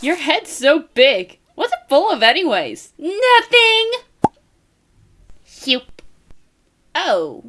Your head's so big. What's it full of anyways? Nothing. Hup. Oh.